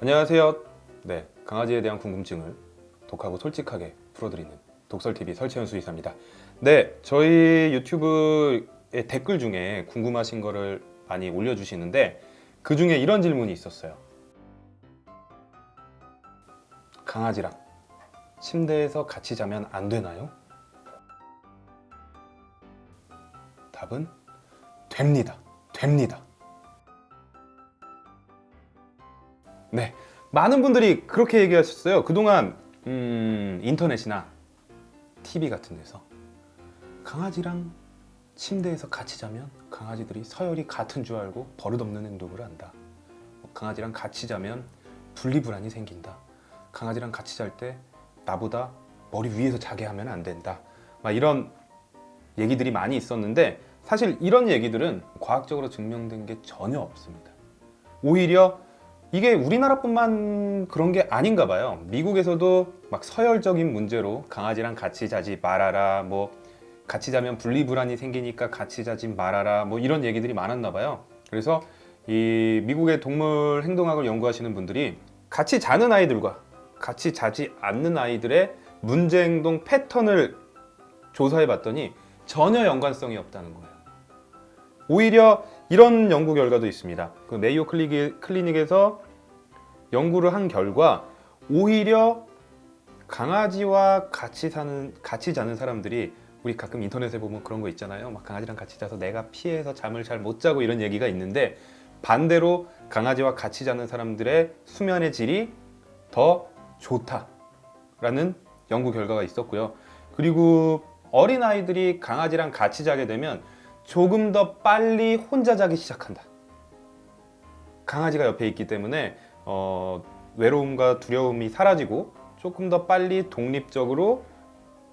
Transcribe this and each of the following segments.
안녕하세요. 네, 강아지에 대한 궁금증을 독하고 솔직하게 풀어드리는 독설TV 설채현 수의사입니다. 네, 저희 유튜브의 댓글 중에 궁금하신 거를 많이 올려주시는데 그 중에 이런 질문이 있었어요. 강아지랑 침대에서 같이 자면 안 되나요? 답은 됩니다. 됩니다. 네, 많은 분들이 그렇게 얘기하셨어요. 그동안 음, 인터넷이나 TV 같은 데서 강아지랑 침대에서 같이 자면 강아지들이 서열이 같은 줄 알고 버릇없는 행동을 한다. 뭐 강아지랑 같이 자면 분리불안이 생긴다. 강아지랑 같이 잘 때 나보다 머리 위에서 자게 하면 안 된다. 막 이런 얘기들이 많이 있었는데 사실 이런 얘기들은 과학적으로 증명된 게 전혀 없습니다. 오히려 이게 우리나라뿐만 그런 게 아닌가 봐요. 미국에서도 막 서열적인 문제로 강아지랑 같이 자지 말아라, 뭐 같이 자면 분리불안이 생기니까 같이 자지 말아라, 뭐 이런 얘기들이 많았나 봐요. 그래서 이 미국의 동물 행동학을 연구하시는 분들이 같이 자는 아이들과 같이 자지 않는 아이들의 문제 행동 패턴을 조사해 봤더니 전혀 연관성이 없다는 거예요. 오히려 이런 연구 결과도 있습니다. 그 메이오 클리닉, 클리닉에서 연구를 한 결과 오히려 강아지와 같이 사는 같이 자는 사람들이 우리 가끔 인터넷에 보면 그런 거 있잖아요. 막 강아지랑 같이 자서 내가 피해서 잠을 잘 못 자고 이런 얘기가 있는데 반대로 강아지와 같이 자는 사람들의 수면의 질이 더 좋다 라는 연구 결과가 있었고요. 그리고 어린 아이들이 강아지랑 같이 자게 되면 조금 더 빨리 혼자 자기 시작한다. 강아지가 옆에 있기 때문에 어, 외로움과 두려움이 사라지고 조금 더 빨리 독립적으로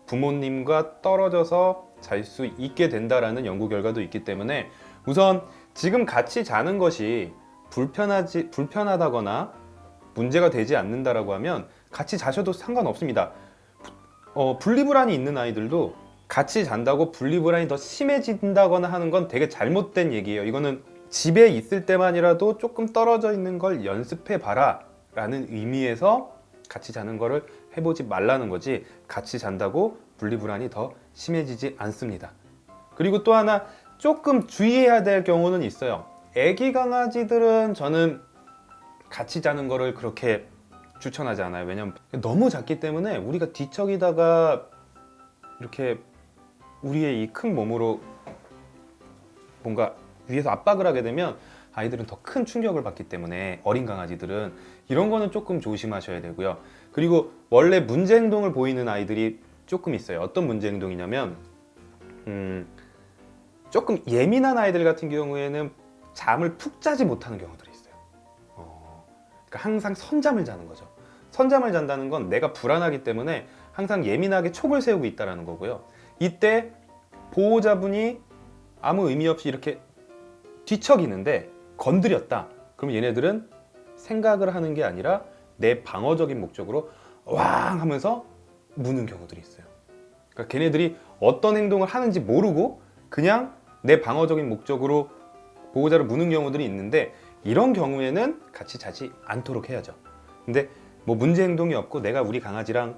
부모님과 떨어져서 잘 수 있게 된다라는 연구 결과도 있기 때문에 우선 지금 같이 자는 것이 불편하지 불편하다거나 문제가 되지 않는다라고 하면 같이 자셔도 상관없습니다. 어, 분리불안이 있는 아이들도 같이 잔다고 분리불안이 더 심해진다거나 하는 건 되게 잘못된 얘기예요. 이거는 집에 있을 때만이라도 조금 떨어져 있는 걸 연습해 봐라 라는 의미에서 같이 자는 거를 해보지 말라는 거지 같이 잔다고 분리불안이 더 심해지지 않습니다. 그리고 또 하나 조금 주의해야 될 경우는 있어요. 애기 강아지들은 저는 같이 자는 거를 그렇게 추천하지 않아요. 왜냐면 너무 작기 때문에 우리가 뒤척이다가 이렇게 우리의 이 큰 몸으로 뭔가 위에서 압박을 하게 되면 아이들은 더 큰 충격을 받기 때문에 어린 강아지들은 이런 거는 조금 조심하셔야 되고요. 그리고 원래 문제 행동을 보이는 아이들이 조금 있어요. 어떤 문제 행동이냐면 음, 조금 예민한 아이들 같은 경우에는 잠을 푹 자지 못하는 경우들이 있어요. 어, 그러니까 항상 선잠을 자는 거죠. 선잠을 잔다는 건 내가 불안하기 때문에 항상 예민하게 촉을 세우고 있다는 거고요. 이때 보호자분이 아무 의미 없이 이렇게 뒤척이는데 건드렸다. 그럼 얘네들은 생각을 하는 게 아니라 내 방어적인 목적으로 왕 하면서 무는 경우들이 있어요. 그러니까 걔네들이 어떤 행동을 하는지 모르고 그냥 내 방어적인 목적으로 보호자를 무는 경우들이 있는데 이런 경우에는 같이 자지 않도록 해야죠. 근데 뭐 문제 행동이 없고 내가 우리 강아지랑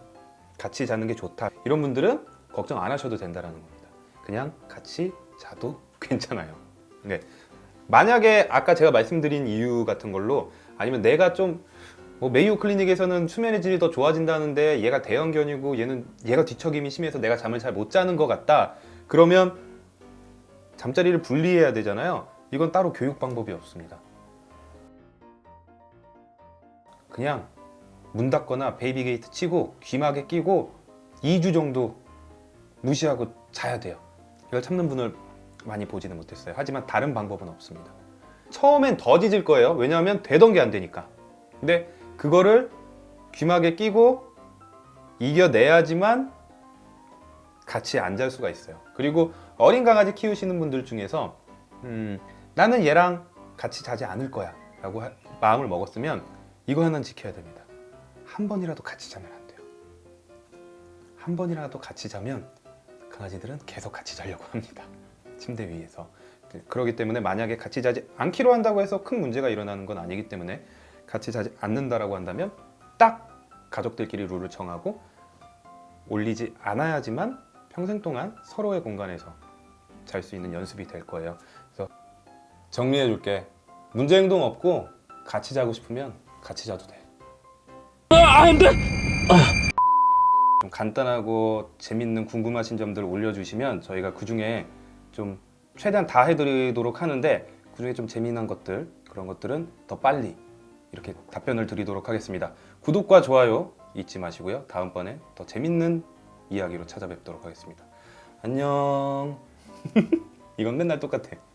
같이 자는 게 좋다 이런 분들은 걱정 안 하셔도 된다는 겁니다. 그냥 같이 자도 괜찮아요. 네. 만약에 아까 제가 말씀드린 이유 같은 걸로 아니면 내가 좀 뭐 메이오 클리닉에서는 수면의 질이 더 좋아진다는데 얘가 대형견이고 얘는 얘가 뒤척임이 심해서 내가 잠을 잘 못 자는 것 같다. 그러면 잠자리를 분리해야 되잖아요. 이건 따로 교육 방법이 없습니다. 그냥 문 닫거나 baby gate 치고 귀마개 끼고 2주 정도 무시하고 자야 돼요. 이걸 참는 분을 많이 보지는 못했어요. 하지만 다른 방법은 없습니다. 처음엔 더 짖을 거예요. 왜냐하면 되던 게 안 되니까. 근데 그거를 귀마개 끼고 이겨내야지만 같이 안 잘 수가 있어요. 그리고 어린 강아지 키우시는 분들 중에서 음, 나는 얘랑 같이 자지 않을 거야 라고 하- 마음을 먹었으면 이거 하나는 지켜야 됩니다. 한 번이라도 같이 자면 안 돼요. 한 번이라도 같이 자면 강아지들은 계속 같이 자려고 합니다. 침대 위에서. 그렇기 때문에 만약에 같이 자지 않기로 한다고 해서 큰 문제가 일어나는 건 아니기 때문에 같이 자지 않는다라고 한다면 딱 가족들끼리 룰을 정하고 올리지 않아야지만 평생 동안 서로의 공간에서 잘 수 있는 연습이 될 거예요. 그래서 정리해 줄게. 문제 행동 없고 같이 자고 싶으면 같이 자도 돼. 좀 간단하고 재밌는 궁금하신 점들 올려주시면 저희가 그 중에 좀 최대한 다 해드리도록 하는데 그 중에 좀 재미난 것들 그런 것들은 더 빨리 이렇게 답변을 드리도록 하겠습니다. 구독과 좋아요 잊지 마시고요. 다음번에 더 재밌는 이야기로 찾아뵙도록 하겠습니다. 안녕. 이건 맨날 똑같아.